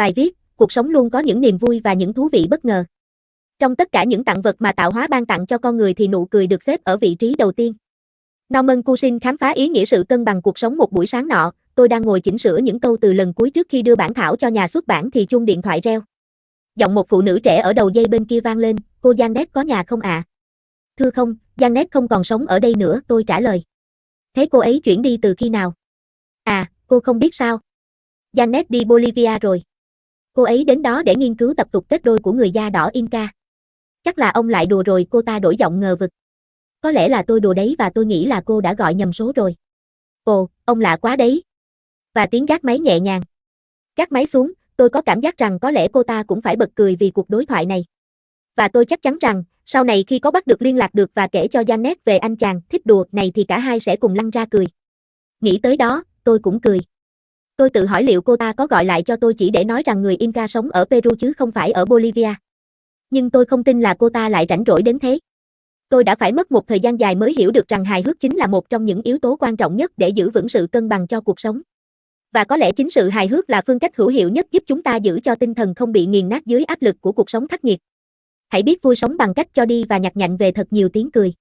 Bài viết, cuộc sống luôn có những niềm vui và những thú vị bất ngờ. Trong tất cả những tặng vật mà tạo hóa ban tặng cho con người thì nụ cười được xếp ở vị trí đầu tiên. Norman Cushing khám phá ý nghĩa sự cân bằng cuộc sống một buổi sáng nọ, tôi đang ngồi chỉnh sửa những câu từ lần cuối trước khi đưa bản thảo cho nhà xuất bản thì chuông điện thoại reo. Giọng một phụ nữ trẻ ở đầu dây bên kia vang lên, cô Janet có nhà không ạ? À? Thưa không, Janet không còn sống ở đây nữa, tôi trả lời. Thế cô ấy chuyển đi từ khi nào? À, cô không biết sao? Janet đi Bolivia rồi. Cô ấy đến đó để nghiên cứu tập tục kết đôi của người da đỏ Inca. Chắc là ông lại đùa rồi, cô ta đổi giọng ngờ vực. Có lẽ là tôi đùa đấy và tôi nghĩ là cô đã gọi nhầm số rồi. Ồ, ông lạ quá đấy. Và tiếng gác máy nhẹ nhàng. Gác máy xuống, tôi có cảm giác rằng có lẽ cô ta cũng phải bật cười vì cuộc đối thoại này. Và tôi chắc chắn rằng, sau này khi có bắt được liên lạc được và kể cho Janet về anh chàng thích đùa này thì cả hai sẽ cùng lăn ra cười. Nghĩ tới đó, tôi cũng cười. Tôi tự hỏi liệu cô ta có gọi lại cho tôi chỉ để nói rằng người Inca sống ở Peru chứ không phải ở Bolivia. Nhưng tôi không tin là cô ta lại rảnh rỗi đến thế. Tôi đã phải mất một thời gian dài mới hiểu được rằng hài hước chính là một trong những yếu tố quan trọng nhất để giữ vững sự cân bằng cho cuộc sống. Và có lẽ chính sự hài hước là phương cách hữu hiệu nhất giúp chúng ta giữ cho tinh thần không bị nghiền nát dưới áp lực của cuộc sống khắc nghiệt. Hãy biết vui sống bằng cách cho đi và nhặt nhạnh về thật nhiều tiếng cười.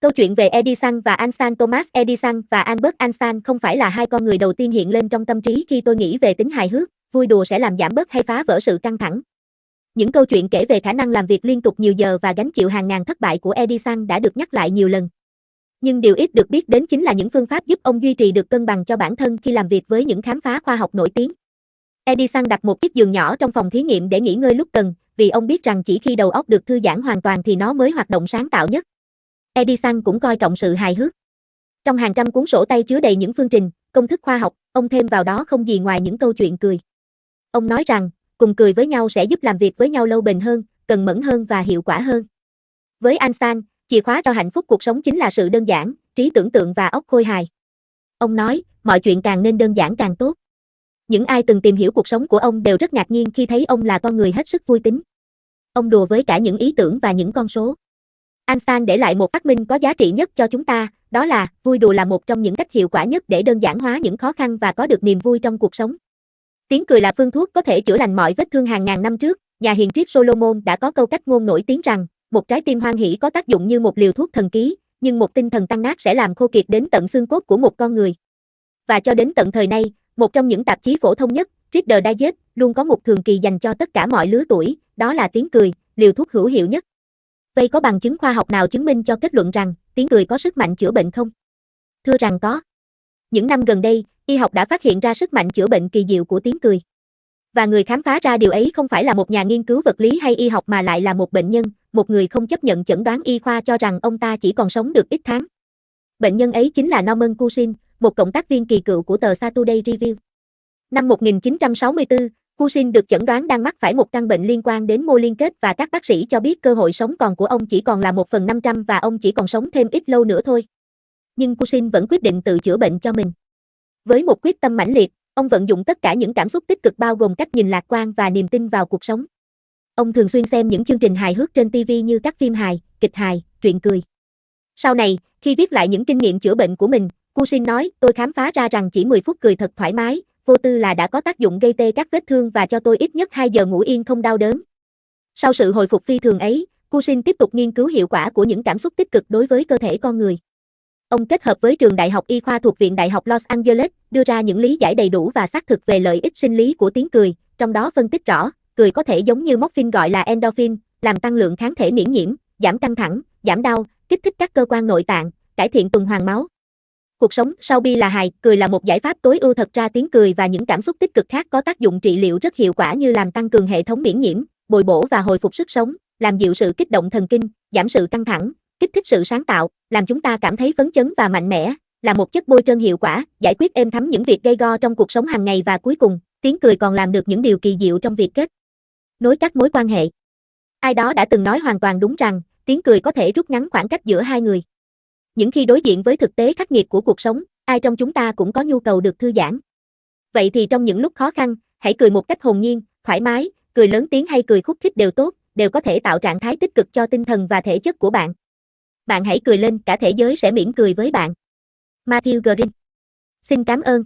Câu chuyện về Edison và Ansan Thomas Edison và Albert Einstein không phải là hai con người đầu tiên hiện lên trong tâm trí khi tôi nghĩ về tính hài hước, vui đùa sẽ làm giảm bớt hay phá vỡ sự căng thẳng. Những câu chuyện kể về khả năng làm việc liên tục nhiều giờ và gánh chịu hàng ngàn thất bại của Edison đã được nhắc lại nhiều lần. Nhưng điều ít được biết đến chính là những phương pháp giúp ông duy trì được cân bằng cho bản thân khi làm việc với những khám phá khoa học nổi tiếng. Edison đặt một chiếc giường nhỏ trong phòng thí nghiệm để nghỉ ngơi lúc cần, vì ông biết rằng chỉ khi đầu óc được thư giãn hoàn toàn thì nó mới hoạt động sáng tạo nhất. Edison cũng coi trọng sự hài hước. Trong hàng trăm cuốn sổ tay chứa đầy những phương trình, công thức khoa học, ông thêm vào đó không gì ngoài những câu chuyện cười. Ông nói rằng, cùng cười với nhau sẽ giúp làm việc với nhau lâu bền hơn, cần mẫn hơn và hiệu quả hơn. Với Einstein, chìa khóa cho hạnh phúc cuộc sống chính là sự đơn giản, trí tưởng tượng và óc khôi hài. Ông nói, mọi chuyện càng nên đơn giản càng tốt. Những ai từng tìm hiểu cuộc sống của ông đều rất ngạc nhiên khi thấy ông là con người hết sức vui tính. Ông đùa với cả những ý tưởng và những con số. Einstein để lại một phát minh có giá trị nhất cho chúng ta, đó là vui đùa là một trong những cách hiệu quả nhất để đơn giản hóa những khó khăn và có được niềm vui trong cuộc sống. Tiếng cười là phương thuốc có thể chữa lành mọi vết thương hàng ngàn năm trước, nhà hiền triết Solomon đã có câu cách ngôn nổi tiếng rằng, một trái tim hoan hỷ có tác dụng như một liều thuốc thần ký, nhưng một tinh thần tăng nát sẽ làm khô kiệt đến tận xương cốt của một con người. Và cho đến tận thời nay, một trong những tạp chí phổ thông nhất, Reader Digest, luôn có một thường kỳ dành cho tất cả mọi lứa tuổi, đó là tiếng cười, liều thuốc hữu hiệu nhất. Vậy có bằng chứng khoa học nào chứng minh cho kết luận rằng tiếng cười có sức mạnh chữa bệnh không? Thưa rằng có. Những năm gần đây, y học đã phát hiện ra sức mạnh chữa bệnh kỳ diệu của tiếng cười. Và người khám phá ra điều ấy không phải là một nhà nghiên cứu vật lý hay y học mà lại là một bệnh nhân, một người không chấp nhận chẩn đoán y khoa cho rằng ông ta chỉ còn sống được ít tháng. Bệnh nhân ấy chính là Norman Cushing, một cộng tác viên kỳ cựu của tờ Saturday Review. Năm 1964, Cushing được chẩn đoán đang mắc phải một căn bệnh liên quan đến mô liên kết và các bác sĩ cho biết cơ hội sống còn của ông chỉ còn là 1 phần 500 và ông chỉ còn sống thêm ít lâu nữa thôi. Nhưng Cushing vẫn quyết định tự chữa bệnh cho mình. Với một quyết tâm mãnh liệt, ông vận dụng tất cả những cảm xúc tích cực bao gồm cách nhìn lạc quan và niềm tin vào cuộc sống. Ông thường xuyên xem những chương trình hài hước trên TV như các phim hài, kịch hài, truyện cười. Sau này, khi viết lại những kinh nghiệm chữa bệnh của mình, Cushing nói, tôi khám phá ra rằng chỉ 10 phút cười thật thoải mái, vô tư là đã có tác dụng gây tê các vết thương và cho tôi ít nhất 2 giờ ngủ yên không đau đớn. Sau sự hồi phục phi thường ấy, Cushing tiếp tục nghiên cứu hiệu quả của những cảm xúc tích cực đối với cơ thể con người. Ông kết hợp với trường đại học y khoa thuộc Viện Đại học Los Angeles, đưa ra những lý giải đầy đủ và xác thực về lợi ích sinh lý của tiếng cười, trong đó phân tích rõ, cười có thể giống như morphine gọi là endorphin, làm tăng lượng kháng thể miễn nhiễm, giảm căng thẳng, giảm đau, kích thích các cơ quan nội tạng, cải thiện tuần hoàn máu, Cuộc sống sau bi là hài, cười là một giải pháp tối ưu thật ra tiếng cười và những cảm xúc tích cực khác có tác dụng trị liệu rất hiệu quả như làm tăng cường hệ thống miễn nhiễm, bồi bổ và hồi phục sức sống, làm dịu sự kích động thần kinh, giảm sự căng thẳng, kích thích sự sáng tạo, làm chúng ta cảm thấy phấn chấn và mạnh mẽ, là một chất bôi trơn hiệu quả, giải quyết êm thấm những việc gây go trong cuộc sống hàng ngày và cuối cùng, tiếng cười còn làm được những điều kỳ diệu trong việc kết nối các mối quan hệ. Ai đó đã từng nói hoàn toàn đúng rằng, tiếng cười có thể rút ngắn khoảng cách giữa hai người. Những khi đối diện với thực tế khắc nghiệt của cuộc sống, ai trong chúng ta cũng có nhu cầu được thư giãn. Vậy thì trong những lúc khó khăn, hãy cười một cách hồn nhiên, thoải mái, cười lớn tiếng hay cười khúc khích đều tốt, đều có thể tạo trạng thái tích cực cho tinh thần và thể chất của bạn. Bạn hãy cười lên, cả thế giới sẽ mỉm cười với bạn. Matthew Green Xin cảm ơn.